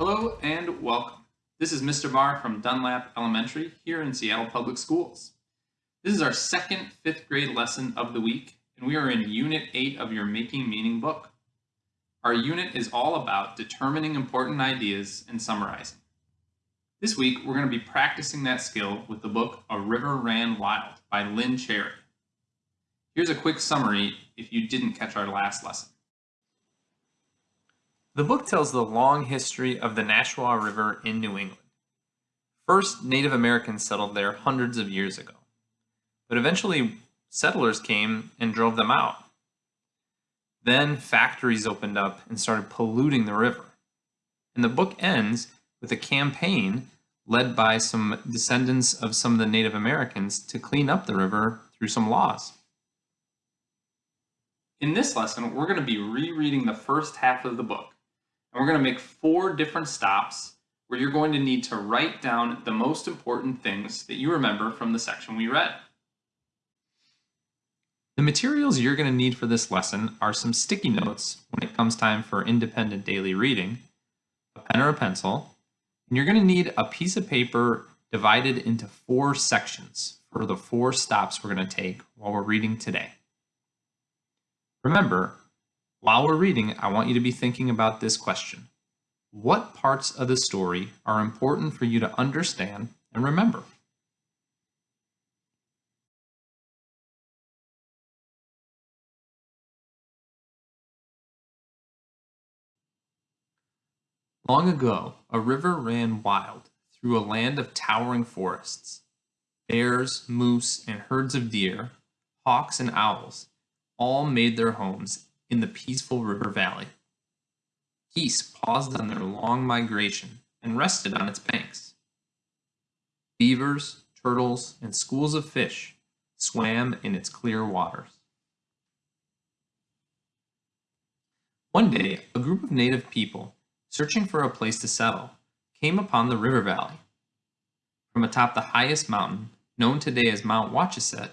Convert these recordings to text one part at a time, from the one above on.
Hello and welcome. This is Mr. Barr from Dunlap Elementary here in Seattle Public Schools. This is our second fifth grade lesson of the week, and we are in Unit 8 of your Making Meaning book. Our unit is all about determining important ideas and summarizing. This week, we're going to be practicing that skill with the book A River Ran Wild by Lynne Cherry. Here's a quick summary if you didn't catch our last lesson. The book tells the long history of the Nashua River in New England. First, Native Americans settled there hundreds of years ago, but eventually settlers came and drove them out. Then factories opened up and started polluting the river. And the book ends with a campaign led by some descendants of some of the Native Americans to clean up the river through some laws. In this lesson, we're going to be rereading the first half of the book and we're going to make four different stops where you're going to need to write down the most important things that you remember from the section we read. The materials you're going to need for this lesson are some sticky notes when it comes time for independent daily reading, a pen or a pencil, and you're going to need a piece of paper divided into four sections for the four stops we're going to take while we're reading today. Remember, while we're reading, I want you to be thinking about this question. What parts of the story are important for you to understand and remember? Long ago, a river ran wild through a land of towering forests. Bears, moose, and herds of deer, hawks, and owls all made their homes in the peaceful river valley. Geese paused on their long migration and rested on its banks. Beavers, turtles, and schools of fish swam in its clear waters. One day, a group of native people, searching for a place to settle, came upon the river valley. From atop the highest mountain, known today as Mount Wachusett,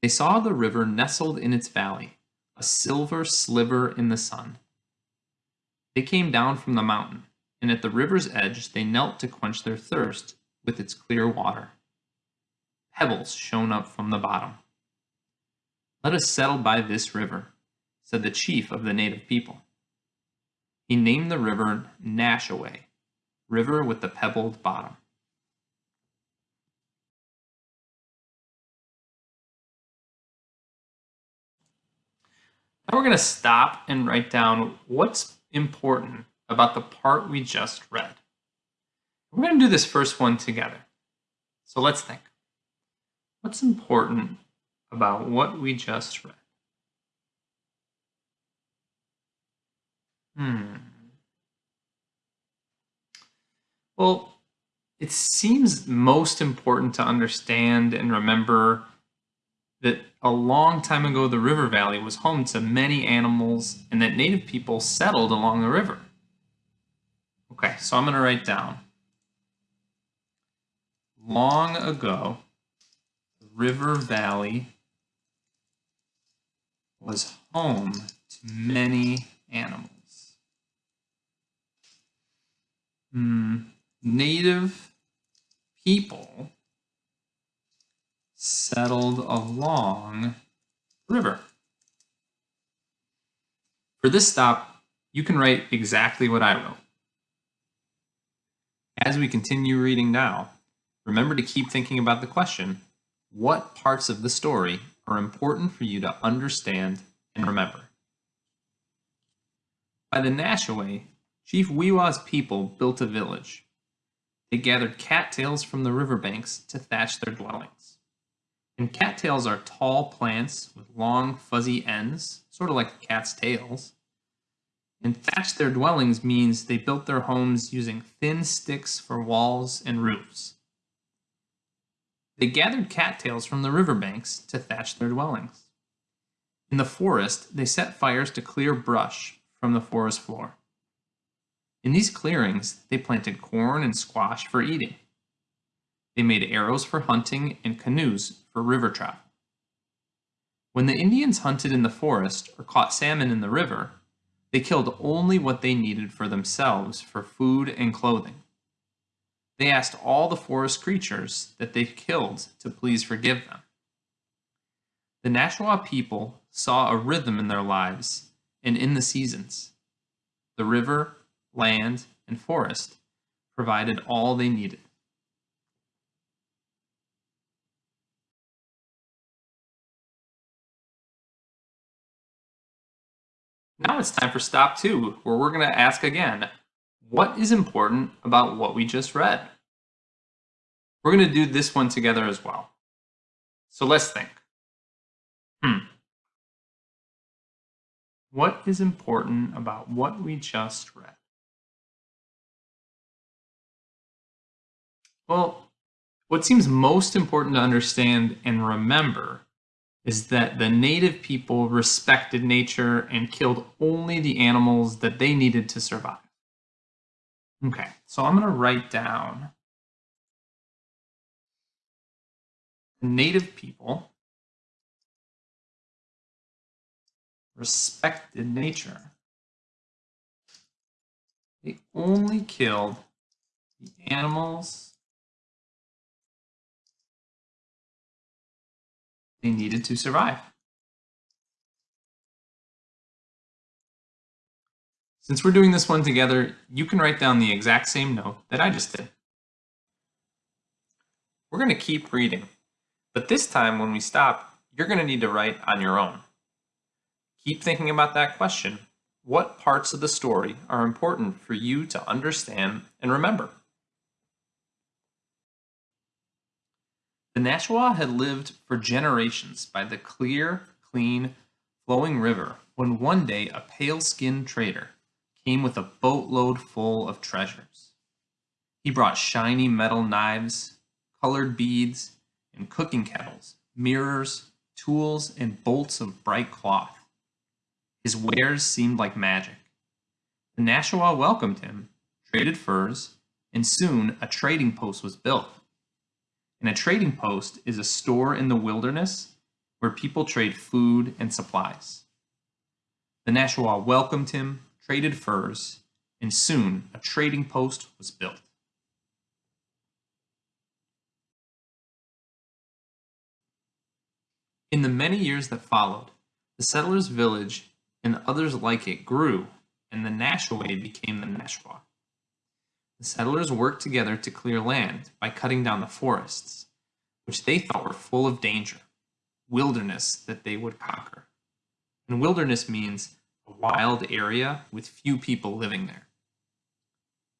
they saw the river nestled in its valley, a silver sliver in the sun. They came down from the mountain, and at the river's edge they knelt to quench their thirst with its clear water. Pebbles shone up from the bottom. Let us settle by this river, said the chief of the native people. He named the river Nashaway, river with the pebbled bottom. Now we're going to stop and write down what's important about the part we just read. We're going to do this first one together. So let's think. What's important about what we just read? Hmm. Well, it seems most important to understand and remember that a long time ago the river valley was home to many animals and that native people settled along the river. Okay, so I'm going to write down. Long ago, the river valley was home to many animals. Hmm. Native people settled along the river. For this stop, you can write exactly what I wrote. As we continue reading now, remember to keep thinking about the question, what parts of the story are important for you to understand and remember? By the Nashaway, Chief Weeawa's people built a village. They gathered cattails from the riverbanks to thatch their dwellings. And cattails are tall plants with long fuzzy ends, sort of like cat's tails. And thatched their dwellings means they built their homes using thin sticks for walls and roofs. They gathered cattails from the riverbanks to thatch their dwellings. In the forest, they set fires to clear brush from the forest floor. In these clearings, they planted corn and squash for eating. They made arrows for hunting and canoes for river travel. When the Indians hunted in the forest or caught salmon in the river, They killed only what they needed for themselves for food and clothing. They asked all the forest creatures that they killed to please forgive them. The Nashua people saw a rhythm in their lives and in the seasons. The river, land, and forest provided all they needed. Now it's time for stop two, where we're going to ask again, what is important about what we just read? We're going to do this one together as well. So let's think. Hmm. What is important about what we just read? Well, what seems most important to understand and remember is that the native people respected nature and killed only the animals that they needed to survive. Okay, so I'm going to write down native people respected nature. They only killed the animals they needed to survive. Since we're doing this one together, you can write down the exact same note that I just did. We're going to keep reading, but this time when we stop, you're going to need to write on your own. Keep thinking about that question. What parts of the story are important for you to understand and remember? The Nashua had lived for generations by the clear, clean, flowing river when one day a pale-skinned trader came with a boatload full of treasures. He brought shiny metal knives, colored beads, and cooking kettles, mirrors, tools, and bolts of bright cloth. His wares seemed like magic. The Nashua welcomed him, traded furs, and soon a trading post was built. And a trading post is a store in the wilderness where people trade food and supplies. The Nashua welcomed him, traded furs, and soon a trading post was built. In the many years that followed, the settlers' village and others like it grew, and the Nashaway became the Nashua. The settlers worked together to clear land by cutting down the forests, which they thought were full of danger, wilderness that they would conquer. And wilderness means a wild area with few people living there.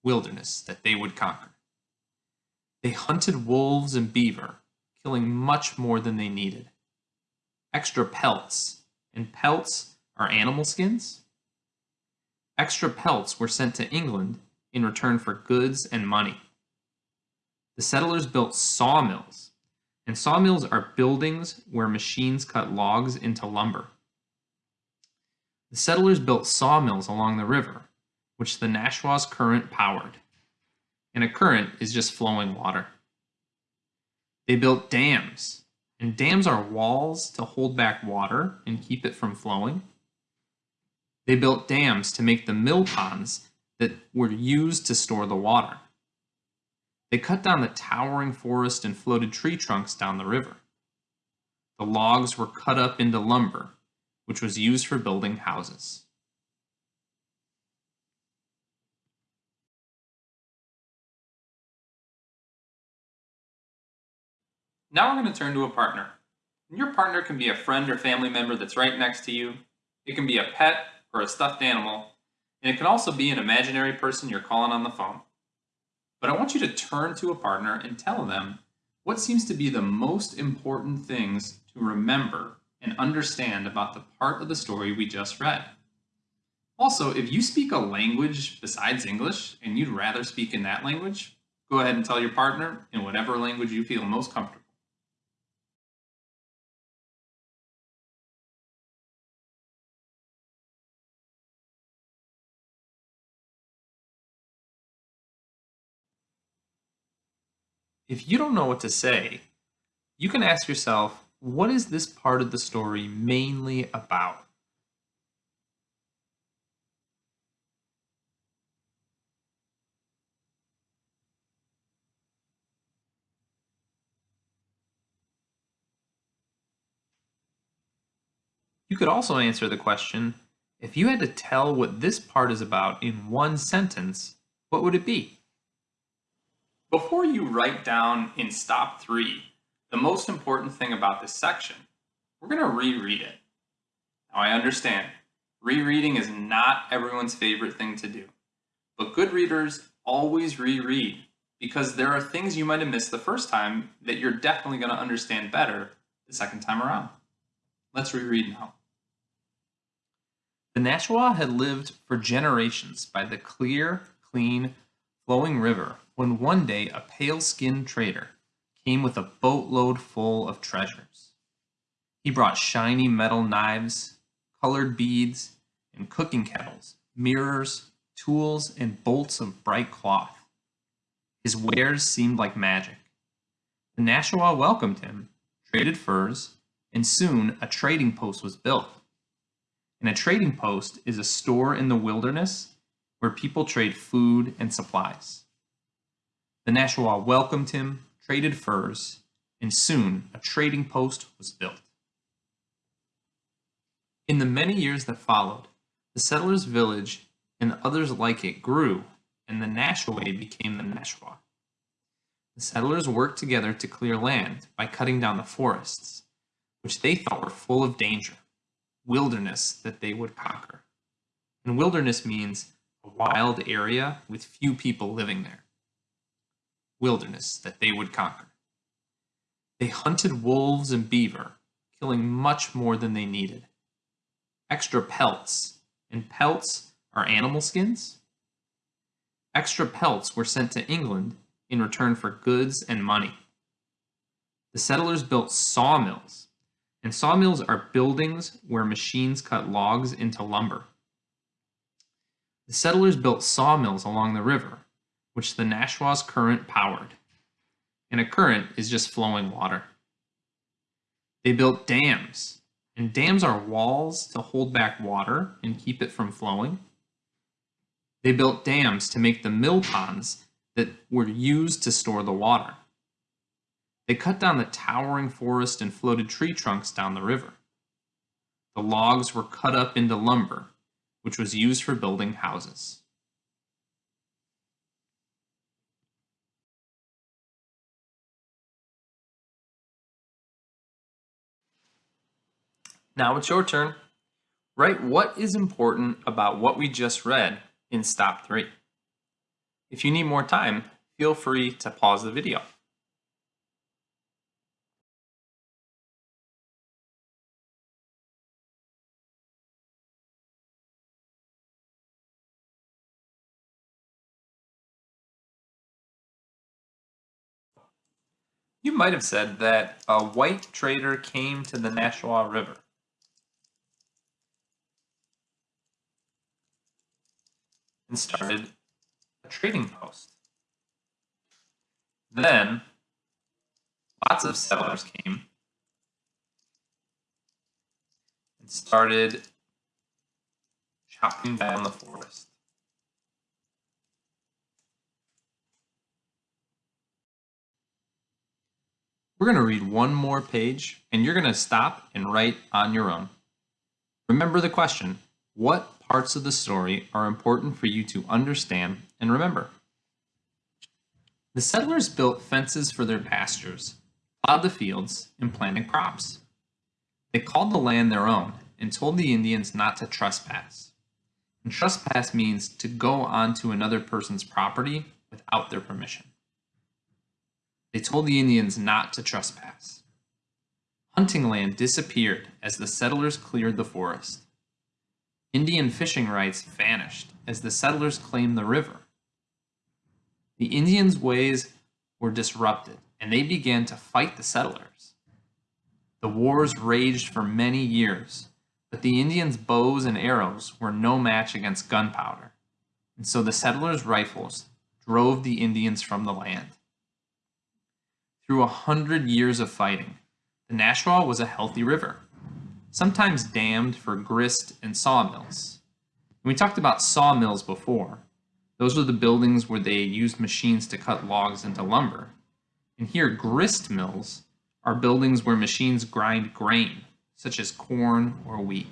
Wilderness that they would conquer. They hunted wolves and beaver, killing much more than they needed. Extra pelts, and pelts are animal skins. Extra pelts were sent to England in return for goods and money. The settlers built sawmills, and sawmills are buildings where machines cut logs into lumber. The settlers built sawmills along the river, which the Nashua's current powered. And a current is just flowing water. They built dams, and dams are walls to hold back water and keep it from flowing. They built dams to make the mill ponds that were used to store the water. They cut down the towering forest and floated tree trunks down the river. The logs were cut up into lumber which was used for building houses. Now we're going to turn to a partner. And your partner can be a friend or family member that's right next to you. It can be a pet or a stuffed animal. And it can also be an imaginary person you're calling on the phone. But I want you to turn to a partner and tell them what seems to be the most important things to remember and understand about the part of the story we just read. Also, if you speak a language besides English and you'd rather speak in that language, go ahead and tell your partner in whatever language you feel most comfortable. If you don't know what to say, you can ask yourself, what is this part of the story mainly about? You could also answer the question, if you had to tell what this part is about in one sentence, what would it be? Before you write down in stop three, the most important thing about this section, we're going to reread it. Now I understand, rereading is not everyone's favorite thing to do, but good readers always reread because there are things you might have missed the first time that you're definitely going to understand better the second time around. Let's reread now. The Nashua had lived for generations by the clear, clean, flowing river when one day a pale-skinned trader came with a boatload full of treasures. He brought shiny metal knives, colored beads, and cooking kettles, mirrors, tools, and bolts of bright cloth. His wares seemed like magic. The Nashua welcomed him, traded furs, and soon a trading post was built. And a trading post is a store in the wilderness where people trade food and supplies. The Nashua welcomed him, traded furs, and soon a trading post was built. In the many years that followed, the settlers' village and others like it grew, and the Nashaway became the Nashua. The settlers worked together to clear land by cutting down the forests, which they thought were full of danger, wilderness that they would conquer. And wilderness means a wild area with few people living there. Wilderness that they would conquer. They hunted wolves and beaver, killing much more than they needed. Extra pelts, and pelts are animal skins. Extra pelts were sent to England in return for goods and money. The settlers built sawmills and sawmills are buildings where machines cut logs into lumber. The settlers built sawmills along the river, which the Nashua's current powered. And a current is just flowing water. They built dams, and dams are walls to hold back water and keep it from flowing. They built dams to make the mill ponds that were used to store the water. They cut down the towering forest and floated tree trunks down the river. The logs were cut up into lumber, which was used for building houses. Now it's your turn. Write what is important about what we just read in stop three. If you need more time, feel free to pause the video. You might have said that a white trader came to the Nashua River. And started a trading post. Then, lots of settlers came and started chopping down the forest. We're going to read one more page and you're going to stop and write on your own. Remember the question, what parts of the story are important for you to understand and remember? The settlers built fences for their pastures, plowed the fields, and planted crops. They called the land their own and told the Indians not to trespass. And trespass means to go onto another person's property without their permission. They told the Indians not to trespass. Hunting land disappeared as the settlers cleared the forest. Indian fishing rights vanished as the settlers claimed the river. The Indians' ways were disrupted, and they began to fight the settlers. The wars raged for many years, but the Indians' bows and arrows were no match against gunpowder, and so the settlers' rifles drove the Indians from the land. Through a hundred years of fighting, the Nashua was a healthy river, sometimes dammed for grist and sawmills. And we talked about sawmills before. Those were the buildings where they used machines to cut logs into lumber. And here, grist mills are buildings where machines grind grain, such as corn or wheat.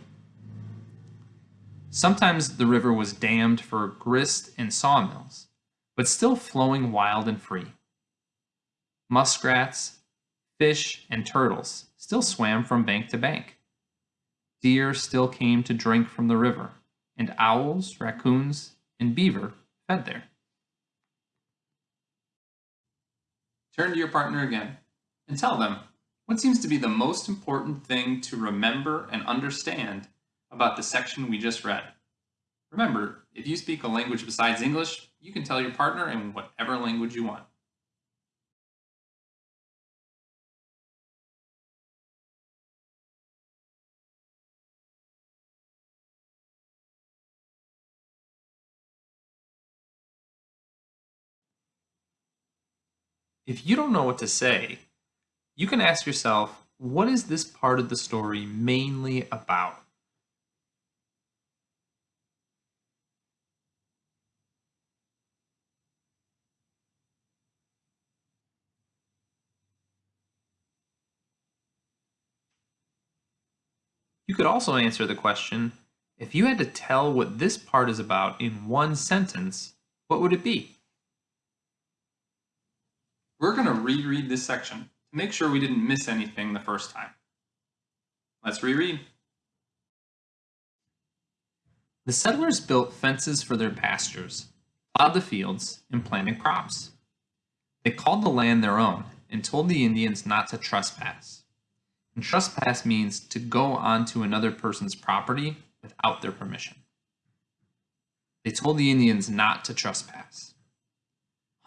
Sometimes the river was dammed for grist and sawmills, but still flowing wild and free. Muskrats, fish, and turtles still swam from bank to bank. Deer still came to drink from the river, and owls, raccoons, and beaver fed there. Turn to your partner again and tell them what seems to be the most important thing to remember and understand about the section we just read. Remember, if you speak a language besides English, you can tell your partner in whatever language you want. If you don't know what to say, you can ask yourself, what is this part of the story mainly about? You could also answer the question, if you had to tell what this part is about in one sentence, what would it be? We're going to reread this section to make sure we didn't miss anything the first time. Let's reread. The settlers built fences for their pastures, plowed the fields, and planted crops. They called the land their own and told the Indians not to trespass. And trespass means to go onto another person's property without their permission. They told the Indians not to trespass.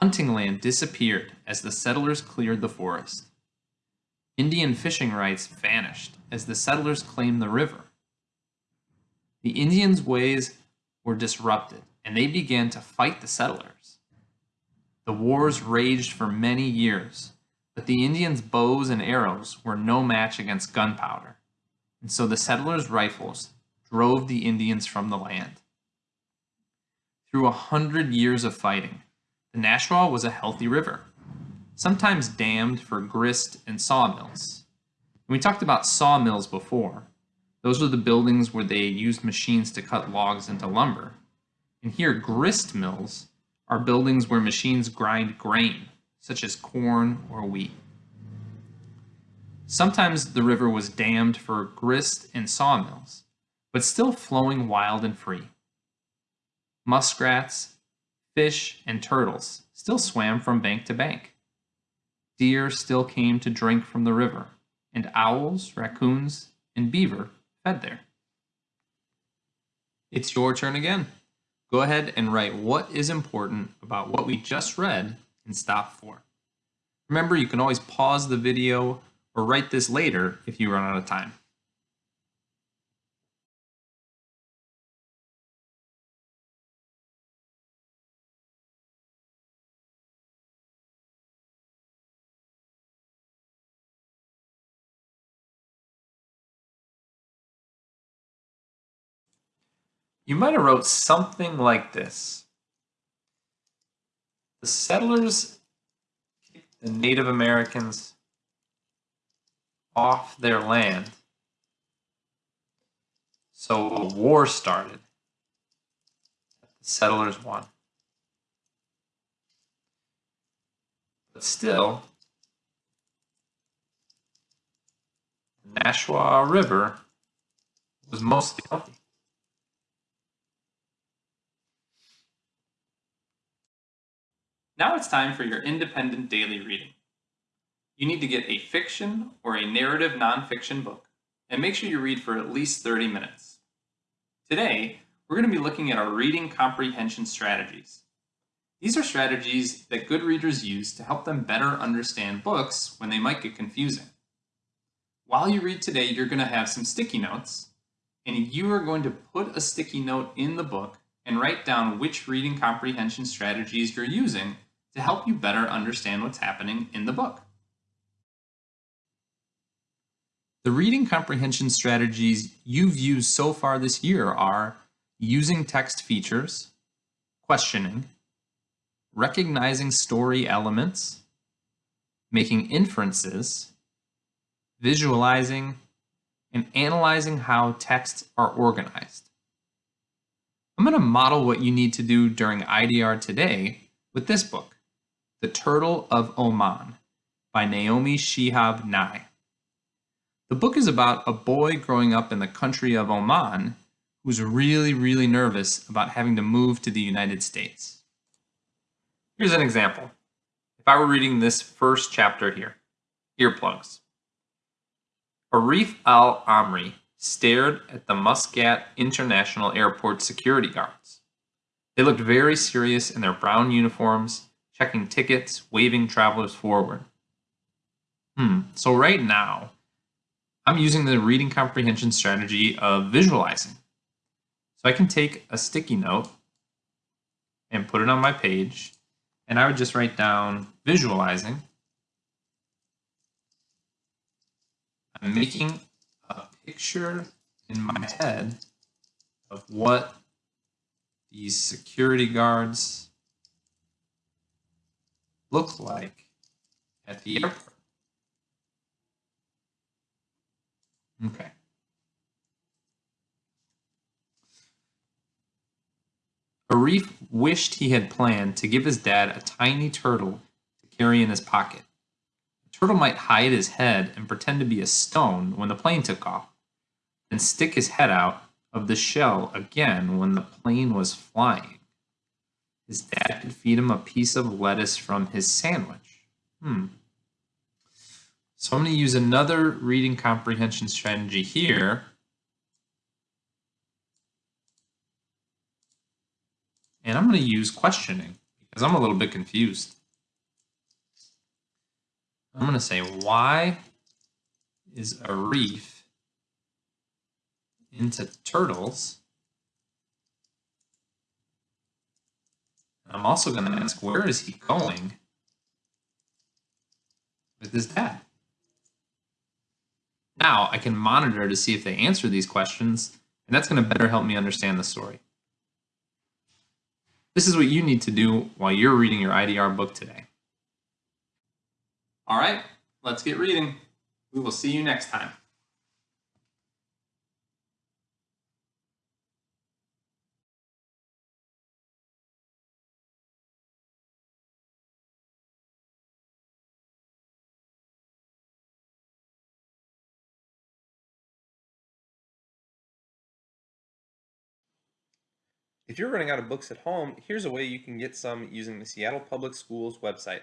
Hunting land disappeared as the settlers cleared the forest. Indian fishing rights vanished as the settlers claimed the river. The Indians' ways were disrupted and they began to fight the settlers. The wars raged for many years, but the Indians' bows and arrows were no match against gunpowder, and so the settlers' rifles drove the Indians from the land. Through a hundred years of fighting, the Nashua was a healthy river, sometimes dammed for grist and sawmills. we talked about sawmills before. Those were the buildings where they used machines to cut logs into lumber. And here, grist mills are buildings where machines grind grain, such as corn or wheat. Sometimes the river was dammed for grist and sawmills, but still flowing wild and free. Muskrats, fish, and turtles still swam from bank to bank. Deer still came to drink from the river, and owls, raccoons, and beaver fed there. It's your turn again. Go ahead and write what is important about what we just read and stop four. Remember, you can always pause the video or write this later if you run out of time. You might have wrote something like this. The settlers kicked the Native Americans off their land. So a war started. The settlers won. But still, the Nashua River was mostly healthy. Now it's time for your independent daily reading. You need to get a fiction or a narrative nonfiction book and make sure you read for at least 30 minutes. Today, we're going to be looking at our reading comprehension strategies. These are strategies that good readers use to help them better understand books when they might get confusing. While you read today, you're going to have some sticky notes, and you are going to put a sticky note in the book and write down which reading comprehension strategies you're using to help you better understand what's happening in the book. The reading comprehension strategies you've used so far this year are using text features, questioning, recognizing story elements, making inferences, visualizing, and analyzing how texts are organized. I'm going to model what you need to do during IDR today with this book, The Turtle of Oman by Naomi Shihab Nye. The book is about a boy growing up in the country of Oman who's really, really nervous about having to move to the United States. Here's an example. If I were reading this first chapter here, earplugs. Aref Al Amri stared at the Muscat International Airport security guards. They looked very serious in their brown uniforms, checking tickets, waving travelers forward. Hmm, so right now, I'm using the reading comprehension strategy of visualizing. So I can take a sticky note and put it on my page, and I would just write down visualizing. I'm making a picture in my head of what these security guards look like at the airport. Okay. Aref wished he had planned to give his dad a tiny turtle to carry in his pocket. The turtle might hide his head and pretend to be a stone when the plane took off, and stick his head out of the shell again when the plane was flying. His dad could feed him a piece of lettuce from his sandwich. Hmm. So I'm going to use another reading comprehension strategy here And I'm going to use questioning because I'm a little bit confused. I'm going to say, why is Aref into turtles? I'm also going to ask, where is he going with his dad? Now I can monitor to see if they answer these questions, and that's going to better help me understand the story. This is what you need to do while you're reading your IDR book today. All right, let's get reading. We will see you next time. If you're running out of books at home, here's a way you can get some using the Seattle Public Schools website.